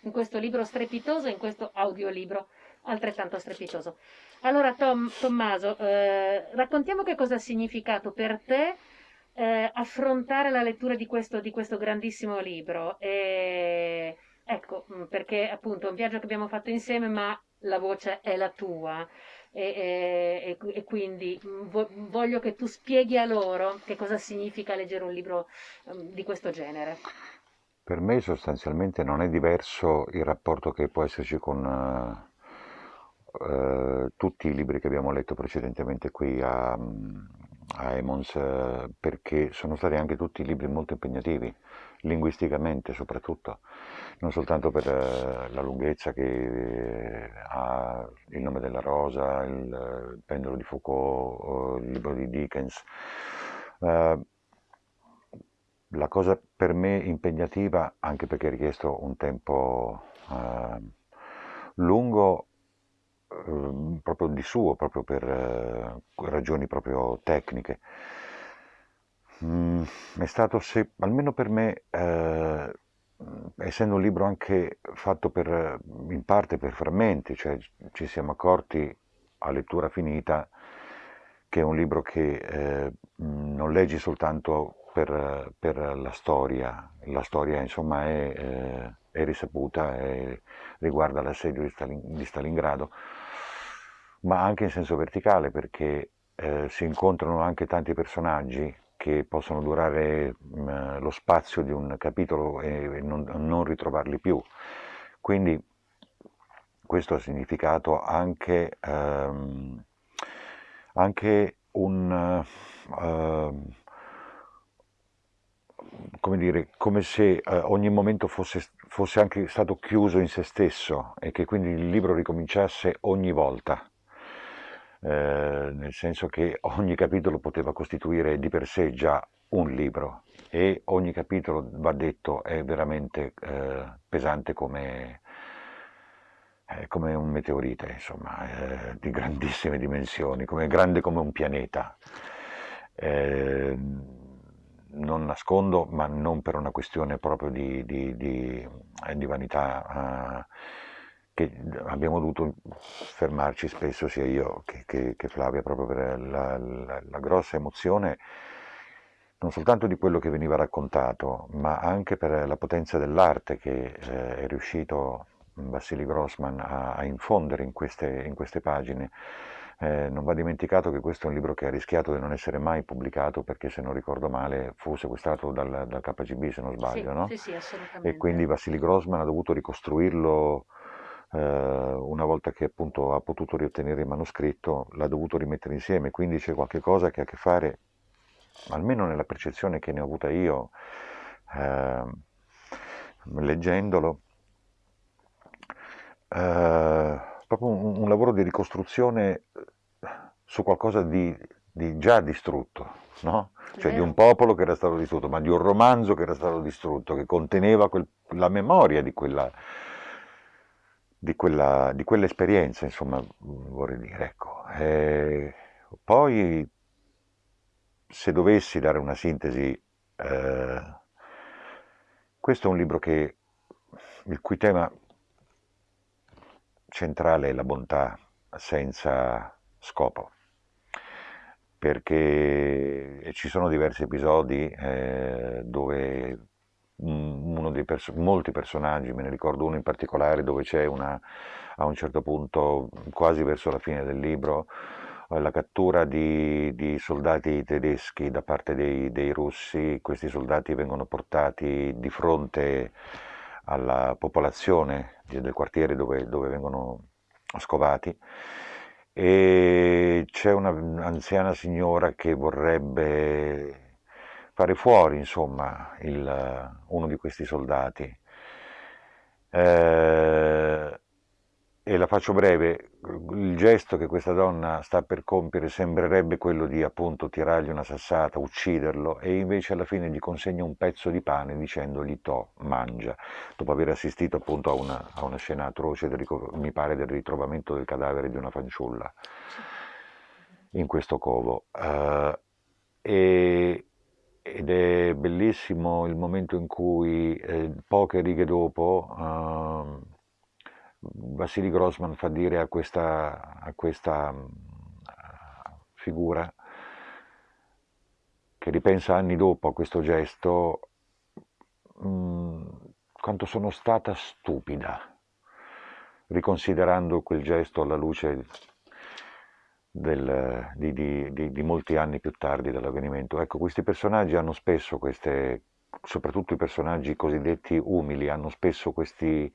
in questo libro strepitoso e in questo audiolibro altrettanto strepitoso. Allora Tom, Tommaso, eh, raccontiamo che cosa ha significato per te eh, affrontare la lettura di questo, di questo grandissimo libro. E, ecco, mm, perché appunto è un viaggio che abbiamo fatto insieme, ma la voce è la tua. E, e, e, quindi mm, voglio che tu spieghi a loro che cosa significa leggere un libro um, di questo genere. Per me sostanzialmente non è diverso il rapporto che può esserci con uh, uh, tutti i libri che abbiamo letto precedentemente qui a, a Emons, uh, perché sono stati anche tutti libri molto impegnativi, linguisticamente soprattutto, non soltanto per la lunghezza che ha il nome della rosa, il, pendolo di Foucault, il libro di Dickens la cosa per me impegnativa, anche perché ha richiesto un tempo eh, lungo, eh, proprio di suo, proprio per eh, ragioni proprio tecniche, mm, è stato, se, almeno per me, eh, essendo un libro anche fatto per, in parte per frammenti, cioè ci siamo accorti a lettura finita che è un libro che eh, non leggi soltanto per, per, la storia. La storia insomma è, eh, è risaputa e riguarda l'assedio di, Stalin, di, Stalingrado, ma anche in senso verticale perché eh, si incontrano anche tanti personaggi che possono durare mh, mm, lo spazio di un capitolo e non, non ritrovarli più. Quindi questo ha significato anche, ehm, anche un... Uh, come dire, come se eh, ogni momento fosse, fosse, anche stato chiuso in se stesso e che quindi il libro ricominciasse ogni volta, eh, nel senso che ogni capitolo poteva costituire di per sé già un libro e ogni capitolo, va detto, è veramente eh, pesante come, eh, come, un meteorite, insomma, eh, di grandissime dimensioni, come, grande come un pianeta. Eh, non nascondo, ma non per una questione proprio di, di, di, eh, di vanità, uh, che abbiamo dovuto fermarci spesso, sia io che, che, che Flavia, proprio per la, la, la, grossa emozione non soltanto di quello che veniva raccontato, ma anche per la potenza dell'arte che eh, è riuscito Vassili Grossman a, a infondere in queste, in queste pagine. Eh, non va dimenticato che questo è un libro che ha rischiato di non essere mai pubblicato perché se non ricordo male fu sequestrato dal, dal KGB se non sbaglio, sì, no? Sì, sì, assolutamente. E quindi Vassili Grossman ha dovuto ricostruirlo eh, una volta che appunto ha potuto riottenere il manoscritto, l'ha dovuto rimettere insieme, quindi c'è qualche cosa che ha a che fare, almeno nella percezione che ne ho avuta io, eh, leggendolo, eh, proprio un, un lavoro di ricostruzione eh, su qualcosa di, di già distrutto, no? cioè di un popolo che era stato distrutto, ma di un romanzo che era stato distrutto, che conteneva quel, la memoria di quella, di, quella, di quell'esperienza, insomma, vorrei dire. Ecco. E poi, se dovessi dare una sintesi, eh, questo è un libro che, il cui tema centrale è la bontà senza scopo, perché ci sono diversi episodi eh, dove pers molti personaggi, me ne ricordo uno in particolare dove c'è una, a un certo punto, quasi verso la fine del libro, la cattura di, di soldati tedeschi da parte dei, dei, russi, questi soldati vengono portati di fronte alla popolazione del quartiere dove, dove vengono scovati. E c'è un'anziana signora che vorrebbe fare fuori insomma il, uno di questi soldati. Eh, e la faccio breve, il gesto che questa donna sta per compiere sembrerebbe quello di appunto tirargli una sassata, ucciderlo e invece alla fine gli consegna un pezzo di pane dicendogli to, mangia, dopo aver assistito appunto a una, a una scena atroce, del, mi pare del ritrovamento del cadavere di una fanciulla in questo covo. Uh, e, ed è bellissimo il momento in cui eh, poche righe dopo eh, Vassili Grossman fa dire a questa, a questa uh, figura che ripensa anni dopo a questo gesto mm, quanto sono stata stupida riconsiderando quel gesto alla luce del, di, di, di, di, molti anni più tardi dell'avvenimento. Ecco, questi personaggi hanno spesso queste, soprattutto i personaggi cosiddetti umili, hanno spesso questi,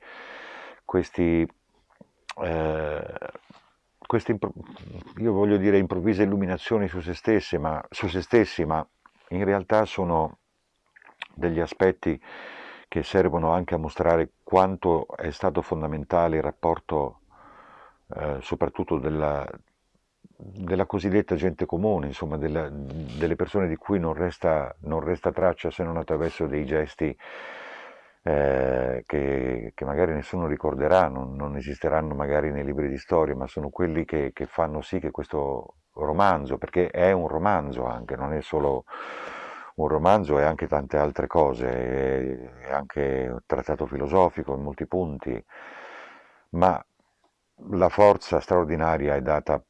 questi, eh, queste, io voglio dire improvvise illuminazioni su se, stesse, ma, su se stessi, ma in realtà sono degli aspetti che servono anche a mostrare quanto è stato fondamentale il rapporto eh, soprattutto della, della cosiddetta gente comune, insomma della, delle persone di cui non resta, non resta, traccia se non attraverso dei gesti eh, che, che, magari nessuno ricorderà, non, non, esisteranno magari nei libri di storia, ma sono quelli che, che fanno sì che questo romanzo, perché è un romanzo anche, non è solo un romanzo, è anche tante altre cose, è anche un trattato filosofico in molti punti, ma la forza straordinaria è data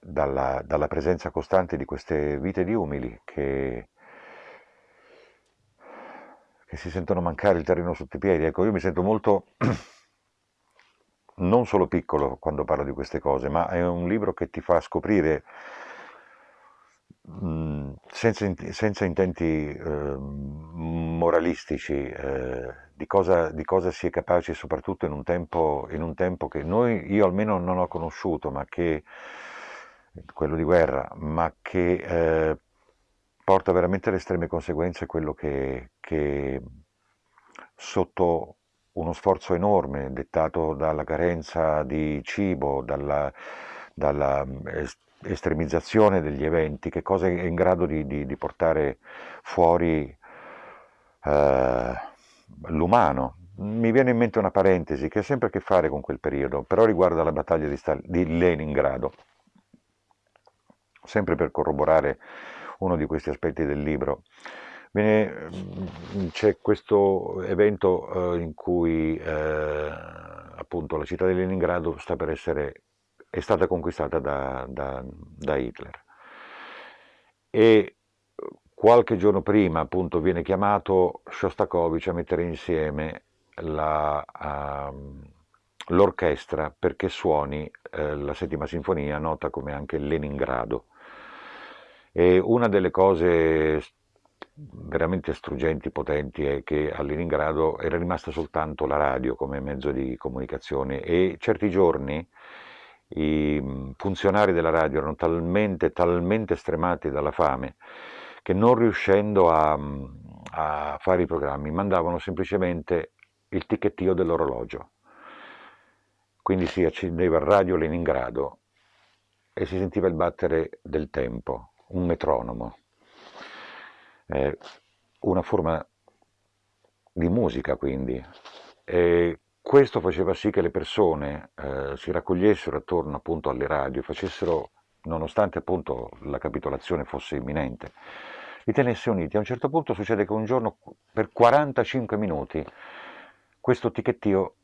dalla, dalla, presenza costante di queste vite di umili che, che, si sentono mancare il terreno sotto i piedi. Ecco, io mi sento molto, non solo piccolo quando parlo di queste cose, ma è un libro che ti fa scoprire, mh, senza, senza, intenti eh, moralistici, eh, di, cosa, di, cosa, si è capaci soprattutto in un tempo, in un tempo che noi, io almeno non ho conosciuto, ma che quello di guerra, ma che eh, porta veramente alle estreme conseguenze quello che, che sotto uno sforzo enorme dettato dalla carenza di cibo, dalla, dalla estremizzazione degli eventi, che cosa è in grado di, di, di portare fuori eh, l'umano. Mi viene in mente una parentesi che ha sempre a che fare con quel periodo, però riguarda la battaglia di, Stal- di Leningrado sempre per corroborare uno di questi aspetti del libro. Mm, c'è questo evento eh, in cui eh, appunto la città di Leningrado sta per essere, è stata conquistata da, da, da Hitler e qualche giorno prima appunto viene chiamato Shostakovich a mettere insieme uh, l'orchestra perché suoni uh, la settima sinfonia nota come anche Leningrado e una delle cose veramente struggenti, potenti, è che a Leningrado era rimasta soltanto la radio come mezzo di comunicazione e certi giorni i funzionari della radio erano talmente, talmente stremati dalla fame che non riuscendo a, a fare i programmi mandavano semplicemente il ticchettio dell'orologio. Quindi si accendeva radio Leningrado e si sentiva il battere del tempo un metronomo, eh, una forma di musica quindi. E questo faceva sì che le persone eh, si raccogliessero attorno appunto alle radio, facessero, nonostante appunto la capitolazione fosse imminente, li tenesse uniti. A un certo punto succede che un giorno per 45 minuti questo ticchettio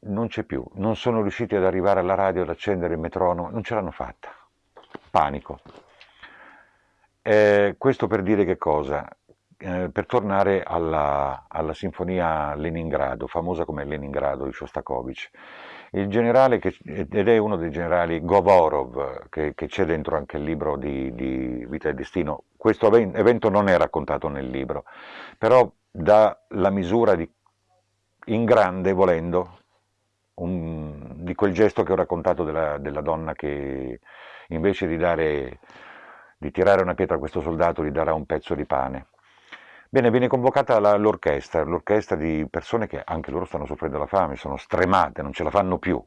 non c'è più, non sono riusciti ad arrivare alla radio ad accendere il metronomo, non ce l'hanno fatta. Panico. Eh, questo per dire che cosa? Eh, per tornare alla, alla, sinfonia Leningrado, famosa come Leningrado di Shostakovich. Il generale, che, ed è uno dei generali Govorov, che, che c'è dentro anche il libro di, di, Vita e Destino, questo evento non è raccontato nel libro, però dà la misura di, in grande, volendo, un, di quel gesto che ho raccontato della, della donna che invece di dare di tirare una pietra a questo soldato gli darà un pezzo di pane. Bene, viene convocata l'orchestra, l'orchestra di persone che anche loro stanno soffrendo la fame, sono stremate, non ce la fanno più.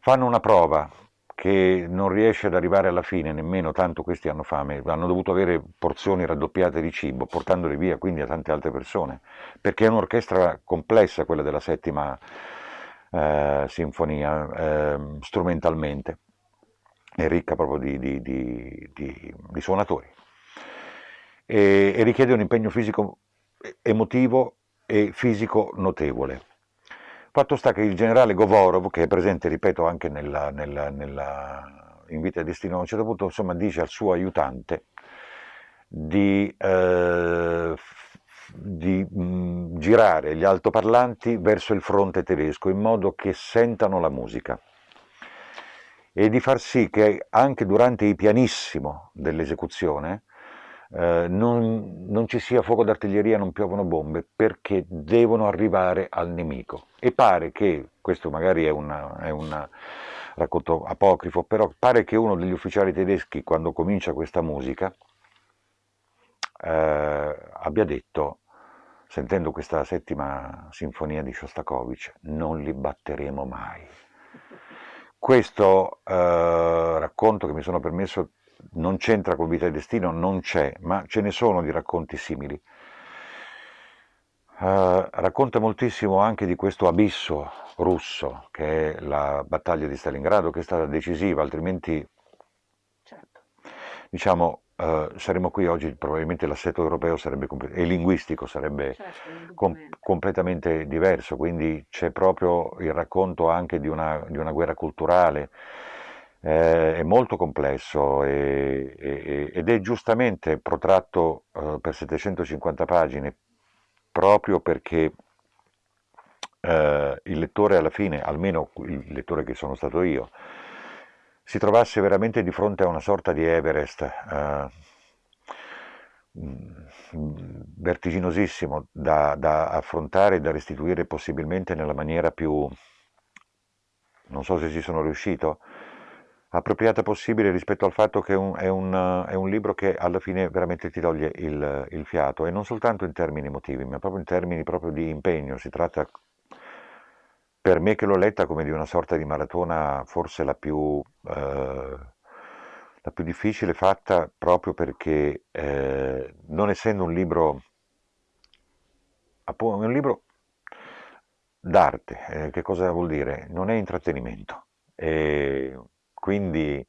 Fanno una prova che non riesce ad arrivare alla fine, nemmeno tanto questi hanno fame, hanno dovuto avere porzioni raddoppiate di cibo, portandole via quindi a tante altre persone, perché è un'orchestra complessa quella della settima eh, sinfonia, eh, strumentalmente è ricca proprio di, di, di, di suonatori. e, e richiede un impegno fisico, emotivo e fisico notevole. Fatto sta che il generale Govorov, che è presente, ripeto, anche nella, nella, nella, in Vita e Destino, a un certo punto insomma, dice al suo aiutante di, eh, di mh, girare gli altoparlanti verso il fronte tedesco in modo che sentano la musica e di far sì che anche durante il pianissimo dell'esecuzione eh, non, non, ci sia fuoco d'artiglieria, non piovono bombe, perché devono arrivare al nemico. E pare che, questo magari è un racconto apocrifo, però pare che uno degli ufficiali tedeschi, quando comincia questa musica, eh, abbia detto, sentendo questa settima sinfonia di Shostakovich, non li batteremo mai. Questo eh, racconto che mi sono permesso non c'entra con Vita e Destino, non c'è, ma ce ne sono di racconti simili. Uh, racconta moltissimo anche di questo abisso russo che è la battaglia di Stalingrado che è stata decisiva, altrimenti certo. diciamo uh, saremmo qui oggi, probabilmente l'assetto europeo sarebbe, e linguistico sarebbe certo, com completamente diverso, quindi c'è proprio il racconto anche di una, di una guerra culturale, eh, è molto complesso e, e, ed è giustamente protratto eh, per 750 pagine proprio perché eh, il lettore alla fine, almeno il lettore che sono stato io, si trovasse veramente di fronte a una sorta di Everest eh, vertiginosissimo da, da affrontare e da restituire possibilmente nella maniera più, non so se ci sono riuscito, appropriata possibile rispetto al fatto che un, è un, è un libro che alla fine veramente ti toglie il, il, fiato e non soltanto in termini emotivi ma proprio in termini proprio di impegno, si tratta per me che l'ho letta come di una sorta di maratona forse la più, eh, la più difficile fatta proprio perché eh, non essendo un libro, un libro d'arte, eh, che cosa vuol dire? Non è intrattenimento. E quindi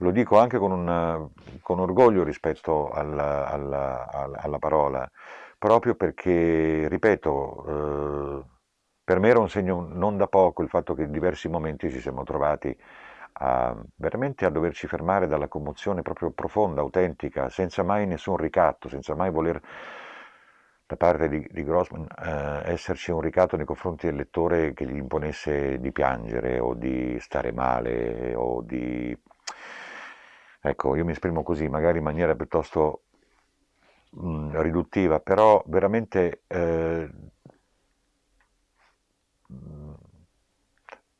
lo dico anche con, un, con orgoglio rispetto alla, alla, alla, alla, parola, proprio perché, ripeto, eh, per me era un segno non da poco il fatto che in diversi momenti ci siamo trovati a, veramente a doverci fermare dalla commozione proprio profonda, autentica, senza mai nessun ricatto, senza mai voler da parte di, di Grossman eh, esserci un ricatto nei confronti del lettore che gli imponesse di piangere o di stare male o di... Ecco, io mi esprimo così, magari in maniera piuttosto mh, mm, riduttiva, però veramente eh,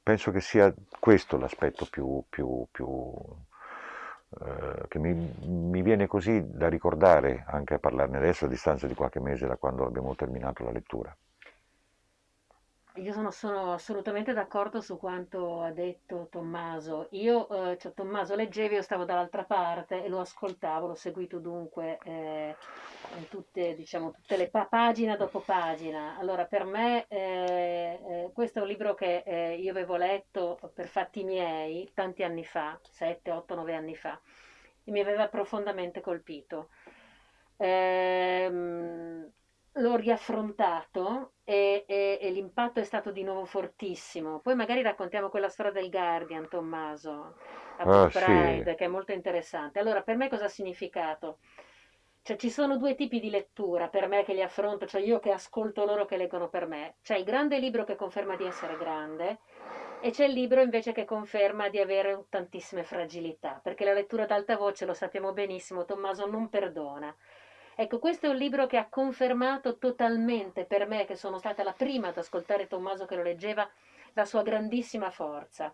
penso che sia questo l'aspetto più, più, più eh, che mi, mi, viene così da ricordare anche a parlarne adesso a distanza di qualche mese da quando abbiamo terminato la lettura. Io sono, sono assolutamente d'accordo su quanto ha detto Tommaso. Io, eh, cioè, Tommaso leggevi, io stavo dall'altra parte e lo ascoltavo, l'ho seguito dunque eh, in tutte, diciamo, tutte le pa- pagina dopo pagina. Allora, per me eh, eh questo è un libro che eh, io avevo letto per fatti miei tanti anni fa, 7, 8, 9 anni fa, e mi aveva profondamente colpito. Ehm, l'ho riaffrontato e, e, e, l'impatto è stato di nuovo fortissimo. Poi magari raccontiamo quella storia del Guardian, Tommaso, a ah, Pride, sì. che è molto interessante. Allora, per me cosa ha significato? Cioè, ci sono due tipi di lettura per me che li affronto, cioè io che ascolto loro che leggono per me. C'è il grande libro che conferma di essere grande e c'è il libro invece che conferma di avere tantissime fragilità, perché la lettura ad alta voce, lo sappiamo benissimo, Tommaso non perdona. Ecco, questo è un libro che ha confermato totalmente per me, che sono stata la prima ad ascoltare Tommaso che lo leggeva, la sua grandissima forza.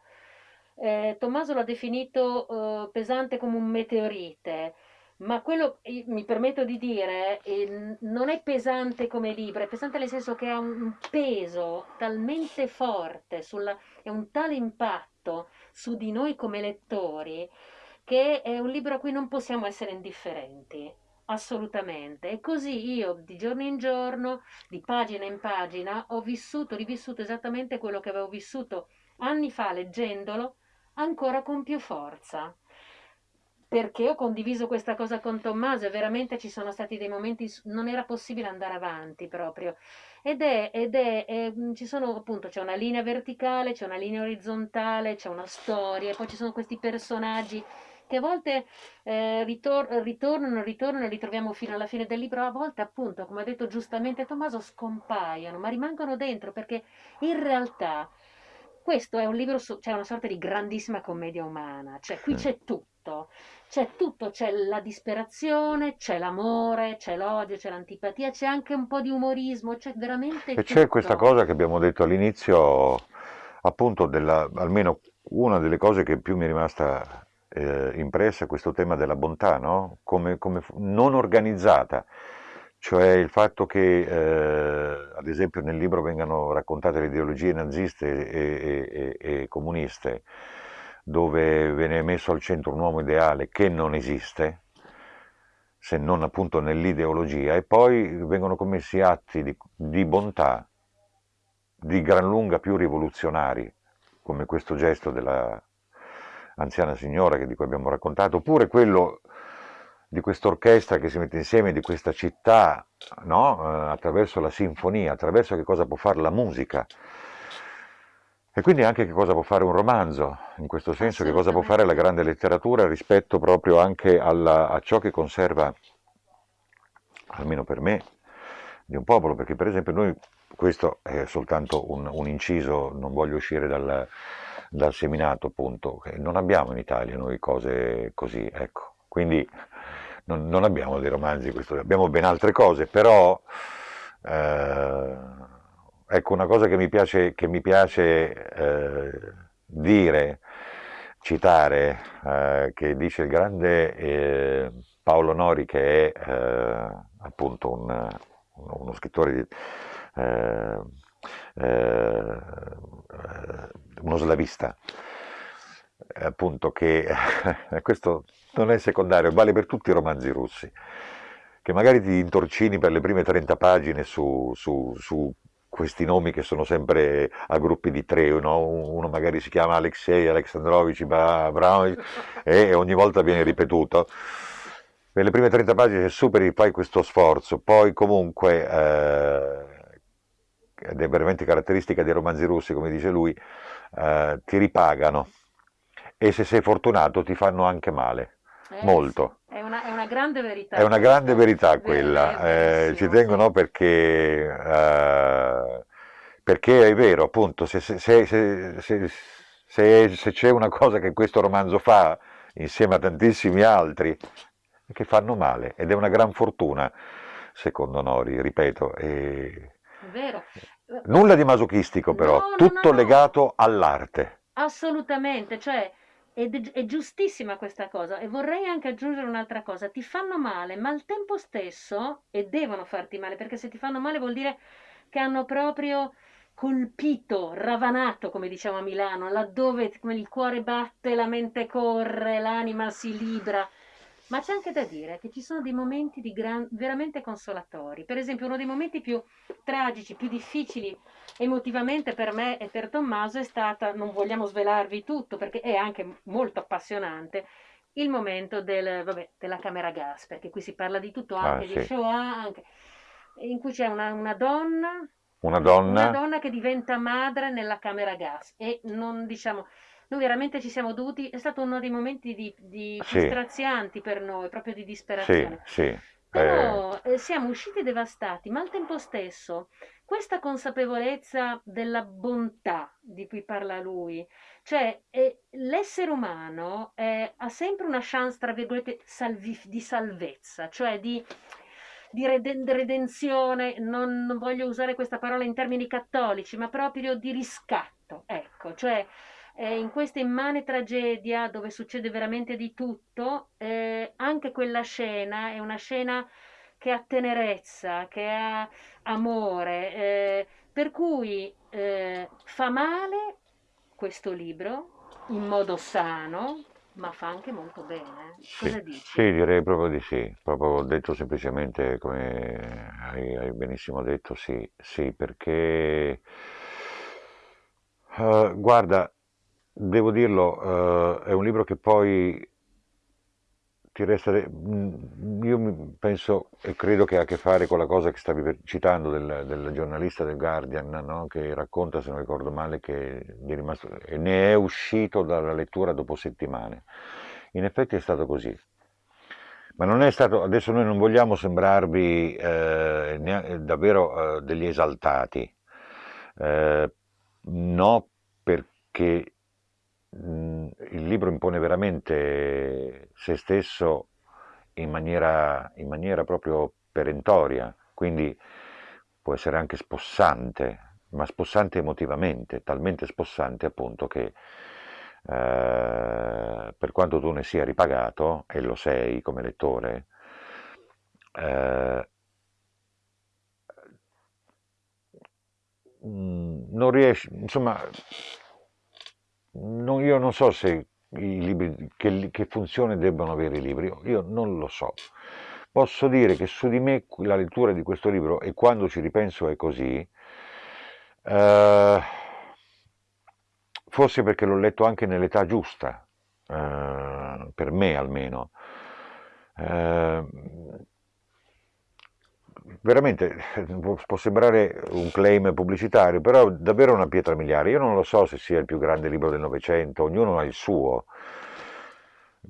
Eh, Tommaso l'ha definito eh, pesante come un meteorite, ma quello, mi permetto di dire, eh, non è pesante come libro, è pesante nel senso che ha un peso talmente forte, sulla, è un tale impatto su di noi come lettori, che è un libro a cui non possiamo essere indifferenti. Assolutamente. E così io di giorno in giorno, di pagina in pagina, ho vissuto, rivissuto esattamente quello che avevo vissuto anni fa leggendolo, ancora con più forza. perché ho condiviso questa cosa con Tommaso e veramente ci sono stati dei momenti, non era possibile andare avanti proprio. Ed è, ed è, è ci sono appunto, c'è una linea verticale, c'è una linea orizzontale, c'è una storia, poi ci sono questi personaggi che a volte eh, ritor- ritornano, ritornano e li troviamo fino alla fine del libro, a volte appunto, come ha detto giustamente Tommaso, scompaiono, ma rimangono dentro perché in realtà questo è un libro, su, c'è una sorta di grandissima commedia umana, cioè qui c'è tutto, c'è tutto, c'è la disperazione, c'è l'amore, c'è l'odio, c'è l'antipatia, c'è anche un po' di umorismo, c'è veramente E c'è questa cosa che abbiamo detto all'inizio, appunto, della, almeno una delle cose che più mi è rimasta eh, impressa questo tema della bontà, no? come, come non organizzata, cioè il fatto che, eh, ad esempio, nel libro vengano raccontate le ideologie naziste e, e, e, e comuniste, dove viene messo al centro un uomo ideale che non esiste, se non appunto nell'ideologia, e poi vengono commessi atti di, di bontà di gran lunga più rivoluzionari, come questo gesto della anziana signora di cui abbiamo raccontato, oppure quello di questa orchestra che si mette insieme di questa città no? eh, attraverso la sinfonia, attraverso che cosa può fare la musica. E quindi anche che cosa può fare un romanzo, in questo senso che cosa può fare la grande letteratura rispetto proprio anche alla, a ciò che conserva, almeno per me, di un popolo, perché per esempio noi, questo è soltanto un, un inciso, non voglio uscire dal, dal seminato appunto, non abbiamo in Italia noi cose così, ecco, quindi non, non abbiamo dei romanzi, questo, abbiamo ben altre cose, però eh, ecco una cosa che mi piace, che mi piace eh, dire, citare, eh, che dice il grande eh, Paolo Nori, che è eh, appunto un, uno scrittore di, eh, uno slavista, appunto che questo non è secondario, vale per tutti i romanzi russi, che magari ti intorcini per le prime 30 pagine su, su, su questi nomi che sono sempre a gruppi di tre, no? uno magari si chiama Alexei Alexandrovich e ogni volta viene ripetuto. Per le prime 30 pagine superi, fai questo sforzo, poi comunque, eh, ed è veramente caratteristica dei romanzi russi, come dice lui, eh, ti ripagano e se sei fortunato ti fanno anche male, Eh, molto. è una, è una grande verità È una grande verità quella, è eh, ci verissimo, tengo sì. no, perché, eh, perché è vero, appunto, se, se- se- se- se- se- se c'è una cosa che questo romanzo fa, insieme a tantissimi altri, è che fanno male, ed è una gran fortuna, secondo Nori, ripeto. e- È vero. Nulla di masochistico però, No, no, tutto no, legato all'arte. Assolutamente, cioè è, è giustissima questa cosa e vorrei anche aggiungere un'altra cosa, ti fanno male, ma al tempo stesso, e devono farti male, perché se ti fanno male vuol dire che hanno proprio colpito, ravanato, come diciamo a Milano, laddove il cuore batte, la mente corre, l'anima si libra. Ma c'è anche da dire che ci sono dei momenti di gran- veramente consolatori. Per esempio, uno dei momenti più tragici, più difficili emotivamente per me e per Tommaso è stata, non vogliamo svelarvi tutto perché è anche molto appassionante, il momento del, vabbè, della camera gas, perché qui si parla di tutto, Ah, anche di sì. Shoah, anche- in cui c'è una, una donna, Una una donna, donna che diventa madre nella camera gas e non diciamo, noi veramente ci siamo dovuti, è stato uno dei momenti di, di Sì. per noi, proprio di sì, disperazione. sì, eh, Però eh, siamo usciti devastati, ma al tempo stesso questa consapevolezza della bontà di cui parla lui, cioè eh, l'essere umano eh, ha sempre una chance, tra virgolette, di salvezza, cioè di, di reden- redenzione, non, non voglio usare questa parola in termini cattolici, ma proprio di riscatto, ecco, cioè eh, in questa immane tragedia dove succede veramente di tutto, eh, anche quella scena è una scena che ha tenerezza, che ha amore, eh, per cui eh, fa male questo libro in modo sano, ma fa anche molto bene. sì, Cosa dici? sì, direi proprio di sì, proprio ho detto semplicemente come hai, hai benissimo detto, sì, sì, perché eh, guarda, devo dirlo, eh, è un libro che poi ti resta, mm, io penso e credo che ha a che fare con la cosa che stavi citando del, del giornalista del Guardian, no? che racconta, se non ricordo male, che rimasto, ne è uscito dalla lettura dopo settimane. In effetti è stato così. Ma non è stato, adesso noi non vogliamo sembrarvi eh, davvero eh, degli esaltati, eh, no perché il libro impone veramente se stesso in maniera, in maniera proprio perentoria, quindi può essere anche spossante, ma spossante emotivamente, talmente spossante appunto che eh, per quanto tu ne sia ripagato, e lo sei come lettore, eh, mm, non riesci, insomma, non, io non so se i libri, che, che funzione debbano avere i libri, io non lo so. Posso dire che su di me la lettura di questo libro, e quando ci ripenso è così, eh, forse perché l'ho letto anche nell'età giusta, eh, per me almeno. Eh, veramente può sembrare un claim pubblicitario, però davvero una pietra miliare. Io non lo so se sia il più grande libro del Novecento, ognuno ha il suo.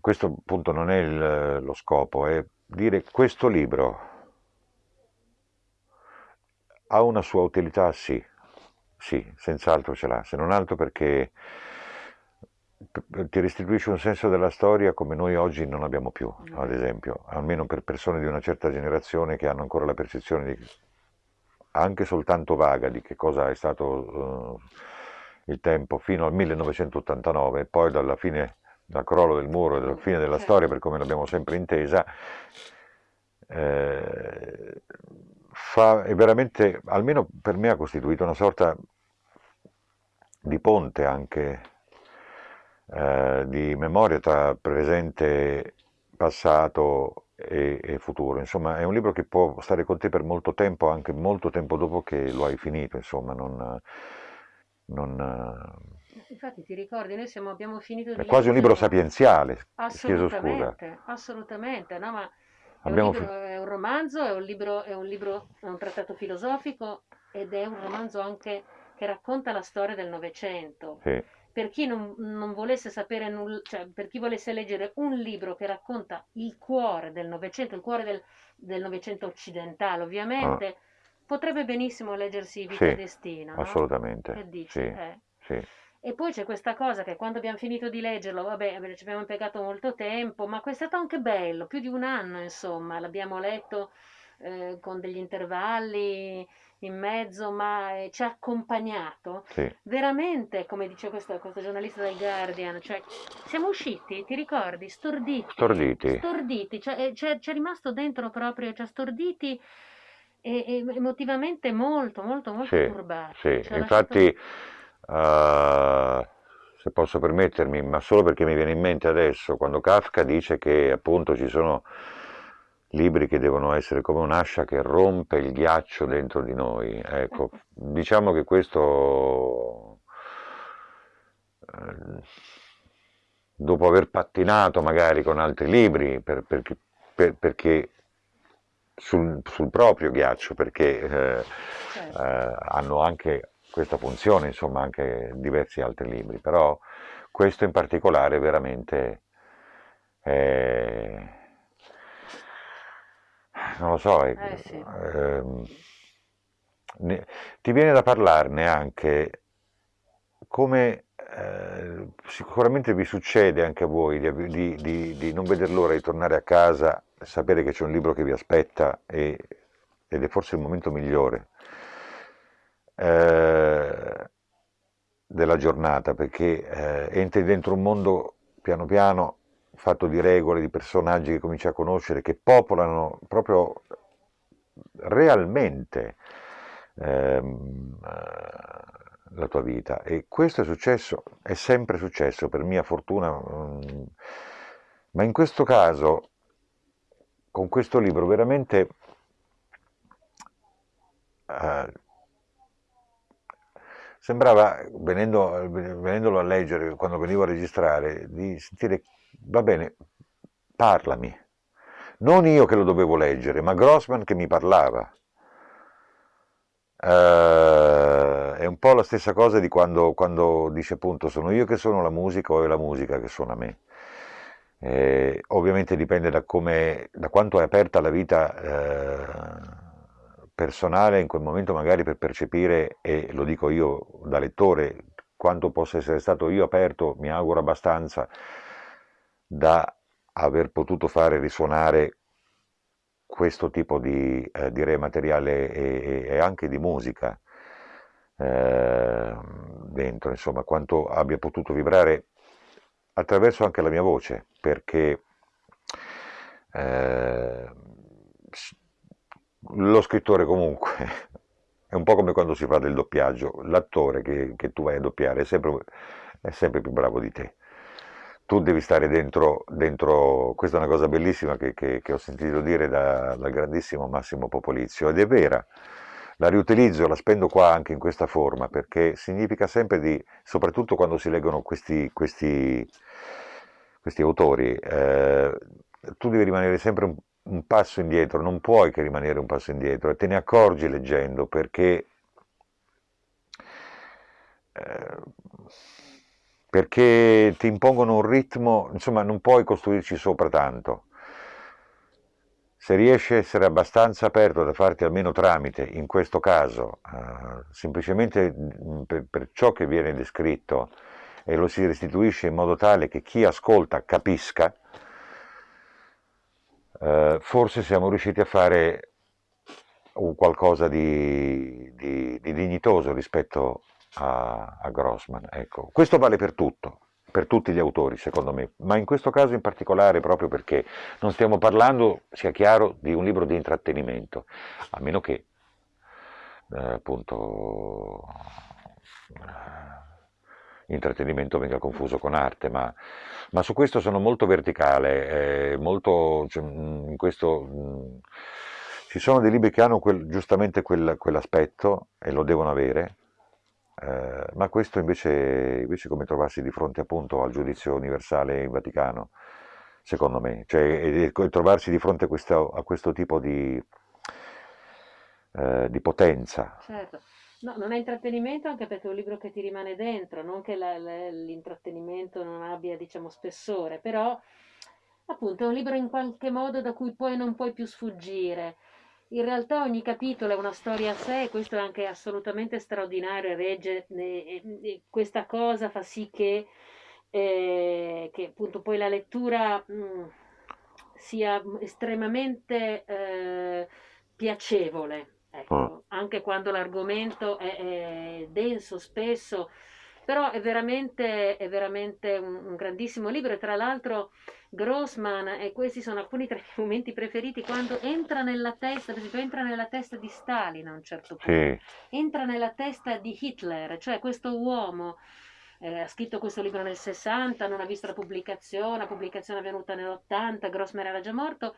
Questo appunto non è il, lo scopo, è dire questo libro ha una sua utilità, sì, sì, senz'altro ce l'ha, se non altro perché ti restituisce un senso della storia come noi oggi non abbiamo più, ad esempio, almeno per persone di una certa generazione che hanno ancora la percezione di, anche soltanto vaga di che cosa è stato uh, il tempo fino al 1989 e poi dalla fine, dal crollo del muro e dalla fine della certo. storia per come l'abbiamo sempre intesa, eh, fa, è veramente, almeno per me ha costituito una sorta di ponte anche, eh, di memoria tra presente, passato e, e, futuro. Insomma, è un libro che può stare con te per molto tempo, anche molto tempo dopo che lo hai finito, insomma, non... non Infatti ti ricordi, noi siamo, abbiamo finito di... È quasi un libro sapienziale, assolutamente, assolutamente, no, ma è, un libro, è un romanzo, è un libro, è un libro, è un trattato filosofico ed è un romanzo anche che racconta la storia del Novecento. Sì. Per chi non, non, volesse sapere nulla, cioè per chi volesse leggere un libro che racconta il cuore del Novecento, il cuore del, del Novecento occidentale, ovviamente, ah. potrebbe benissimo leggersi Vita sì, Destina. Assolutamente. No? Che dici? Sì, eh. sì. E poi c'è questa cosa che quando abbiamo finito di leggerlo, vabbè, ci abbiamo impiegato molto tempo, ma è stato anche bello, più di un anno, insomma, l'abbiamo letto eh, con degli intervalli in mezzo, ma eh, ci ha accompagnato. Sì. Veramente, come dice questo, questo, giornalista del Guardian, cioè, siamo usciti, ti ricordi? Storditi. Storditi. Storditi, cioè, eh, c'è, c'è rimasto dentro proprio, cioè, storditi e, e emotivamente molto, molto, molto sì, turbati. Sì, infatti, lasciato... uh, se posso permettermi, ma solo perché mi viene in mente adesso, quando Kafka dice che appunto ci sono libri che devono essere come un'ascia che rompe il ghiaccio dentro di noi. Ecco, diciamo che questo, eh, dopo aver pattinato magari con altri libri, per, perché, per, perché sul, sul, proprio ghiaccio, perché eh, certo. eh, hanno anche questa funzione, insomma, anche diversi altri libri, però questo in particolare veramente... è non lo so, eh, eh, sì. ehm, ne, ti viene da parlarne anche come eh, sicuramente vi succede anche a voi di, di, di, di, non veder l'ora di tornare a casa, sapere che c'è un libro che vi aspetta e, ed è forse il momento migliore eh, della giornata perché eh, entri dentro un mondo piano piano fatto di regole, di personaggi che cominci a conoscere, che popolano proprio realmente ehm, la tua vita. E questo è successo, è sempre successo, per mia fortuna, um, ma in questo caso, con questo libro, veramente... Uh, sembrava, venendo, venendolo a leggere, quando venivo a registrare, di sentire va bene, parlami. Non io che lo dovevo leggere, ma Grossman che mi parlava. Uh, è un po' la stessa cosa di quando, quando, dice appunto sono io che sono la musica o è la musica che suona me. Eh, ovviamente dipende da, come, da, quanto è aperta la vita eh, personale in quel momento magari per percepire, e lo dico io da lettore, quanto possa essere stato io aperto, mi auguro abbastanza, da aver potuto fare risuonare questo tipo di, eh, di materiale e, e, anche di musica eh, dentro, insomma, quanto abbia potuto vibrare attraverso anche la mia voce, perché eh, lo scrittore comunque è un po' come quando si fa del doppiaggio, l'attore che, che tu vai a doppiare è sempre, è sempre più bravo di te tu devi stare dentro, dentro, questa è una cosa bellissima che, che, che ho sentito dire da, dal grandissimo Massimo Popolizio ed è vera, la riutilizzo, la spendo qua anche in questa forma perché significa sempre di, soprattutto quando si leggono questi, questi, questi autori, eh, tu devi rimanere sempre un, un, passo indietro, non puoi che rimanere un passo indietro e te ne accorgi leggendo perché... Eh, perché ti impongono un ritmo, insomma non puoi costruirci sopra tanto. Se riesci a essere abbastanza aperto da farti almeno tramite, in questo caso, eh, semplicemente mm, per, per, ciò che viene descritto e lo si restituisce in modo tale che chi ascolta capisca, eh, forse siamo riusciti a fare un qualcosa di, di, di dignitoso rispetto a, a Grossman. Ecco. Questo vale per tutto, per tutti gli autori secondo me, ma in questo caso in particolare proprio perché non stiamo parlando, sia chiaro, di un libro di intrattenimento, a meno che eh, appunto eh, intrattenimento venga confuso con arte, ma, ma, su questo sono molto verticale, eh, molto, cioè, in questo, mh, ci sono dei libri che hanno quel, giustamente quel, quell'aspetto e lo devono avere, eh, ma questo invece, invece come trovarsi di fronte appunto al giudizio universale in Vaticano, secondo me, cioè trovarsi di fronte a questo, a questo tipo di, eh, di potenza. Certo. No, non è intrattenimento anche perché è un libro che ti rimane dentro, non che l'intrattenimento non abbia, diciamo, spessore, però appunto è un libro in qualche modo da cui poi non puoi più sfuggire. In realtà ogni capitolo è una storia a sé e questo è anche assolutamente straordinario e regge e, e questa cosa fa sì che, eh, che appunto poi la lettura mh, mm, sia estremamente eh, piacevole, ecco, oh. anche quando l'argomento è, è denso spesso però è veramente, è veramente un, un, grandissimo libro. E tra l'altro Grossman, e questi sono alcuni tra i miei momenti preferiti, quando entra nella testa, per esempio entra nella testa di Stalin a un certo punto, sì. entra nella testa di Hitler, cioè questo uomo eh, ha scritto questo libro nel 60, non ha visto la pubblicazione, la pubblicazione è avvenuta nell'80, Grossman era già morto,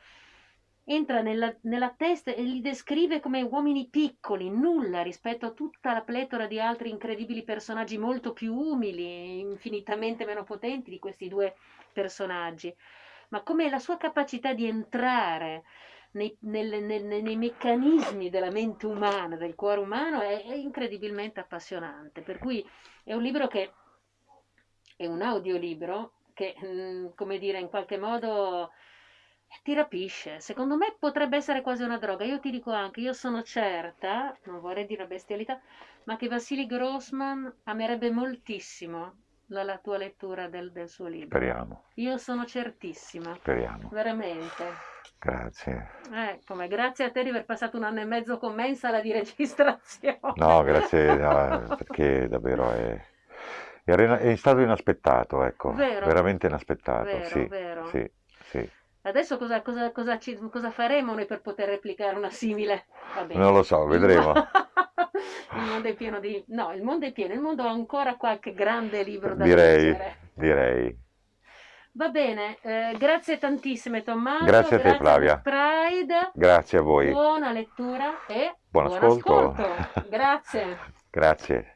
entra nella, nella, testa e li descrive come uomini piccoli, nulla rispetto a tutta la pletora di altri incredibili personaggi molto più umili, infinitamente meno potenti di questi due personaggi, ma come la sua capacità di entrare nei, nel, nel, nei meccanismi della mente umana, del cuore umano, è, è incredibilmente appassionante. Per cui è un libro che è un audiolibro che, mm, come dire, in qualche modo ti rapisce. Secondo me potrebbe essere quasi una droga. Io ti dico anche, io sono certa, non vorrei dire bestialità, ma che Vassili Grossman amerebbe moltissimo la, la tua lettura del, del, suo libro. Speriamo. Io sono certissima. Speriamo. Veramente. Grazie. Ecco, ma grazie a te di aver passato un anno e mezzo con me in sala di registrazione. No, grazie, no, perché davvero è, è, stato inaspettato, ecco. Vero. Veramente inaspettato. Vero, sì, vero. Sì, sì. Adesso cosa, cosa, cosa, ci, cosa, faremo noi per poter replicare una simile? Non lo so, vedremo. il mondo è pieno di... No, il mondo è pieno, il mondo ha ancora qualche grande libro da direi, leggere. Direi. Va bene, eh, grazie tantissime Tommaso. Grazie a te Flavia. Pride. Grazie a voi. Buona lettura e buon, buon ascolto. ascolto. Grazie. grazie.